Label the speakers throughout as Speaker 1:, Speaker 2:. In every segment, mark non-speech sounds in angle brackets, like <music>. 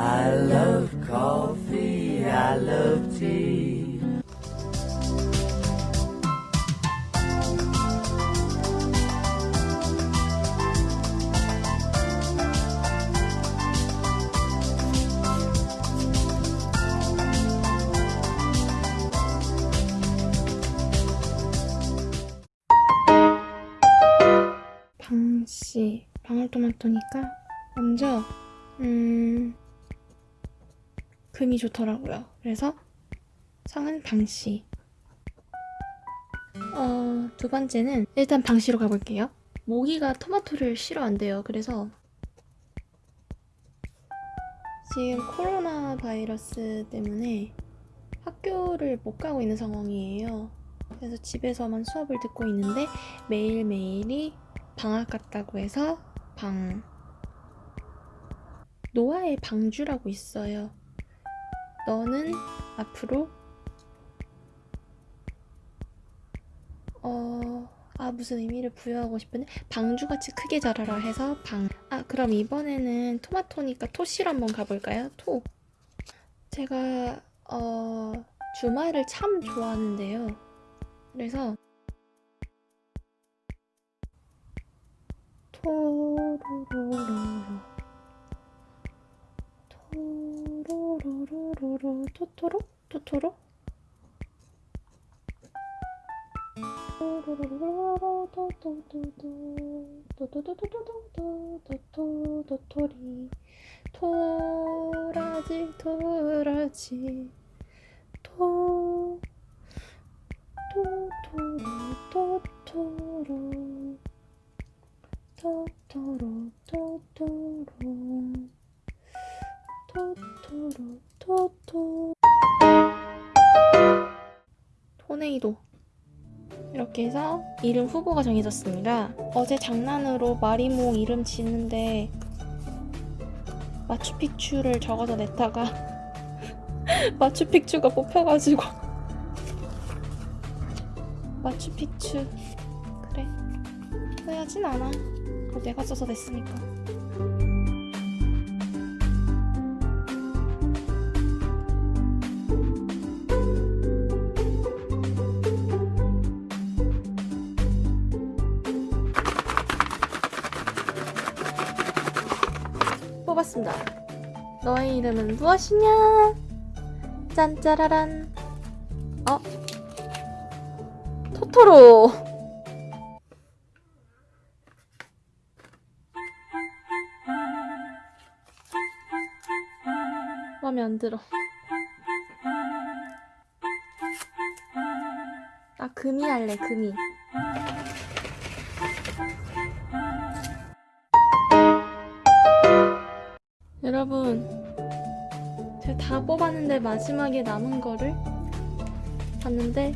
Speaker 1: I love coffee, I love tea. 방씨 방울토마토니까 먼저 음. 금이 좋더라고요. 그래서 성은 방씨. 어, 두 번째는 일단 방씨로 가볼게요. 모기가 토마토를 싫어한대요. 그래서 지금 코로나 바이러스 때문에 학교를 못 가고 있는 상황이에요. 그래서 집에서만 수업을 듣고 있는데 매일매일이 방학 같다고 해서 방 노아의 방주라고 있어요. 너는 앞으로 어... 아 무슨 의미를 부여하고 싶은데 방주같이 크게 자라라 해서 방. 아 그럼 이번에는 토마토니까 토시로 한번 가볼까요? 토. 제가 어 주말을 참 좋아하는데요. 그래서 토로로로로 토 로로로로로? 토토로? 토토로 도도리. 토라지 토라지. 토. 토토로 토토로. 토토로 토토로 토네이도. 이렇게 해서 이름 후보가 정해졌습니다. 어제 장난으로 마리모 이름 짓는데 마추픽추를 적어서 냈다가 <laughs> 마추픽추가 뽑혀가지고. <laughs> 마추픽추. 그래. 후회하진 않아. 뭐 내가 써서 냈으니까 뽑았습니다. 너의 이름은 무엇이냐? 짠짜라란. 어? 토토로. 마음에 안 들어. 아, 금이 할래, 금이. 여러분, 제가 다 뽑았는데 마지막에 남은 거를 봤는데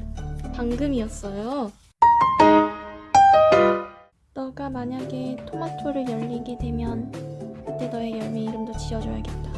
Speaker 1: 방금이었어요. 너가 만약에 토마토를 열리게 되면 그때 너의 열매 이름도 지어줘야겠다.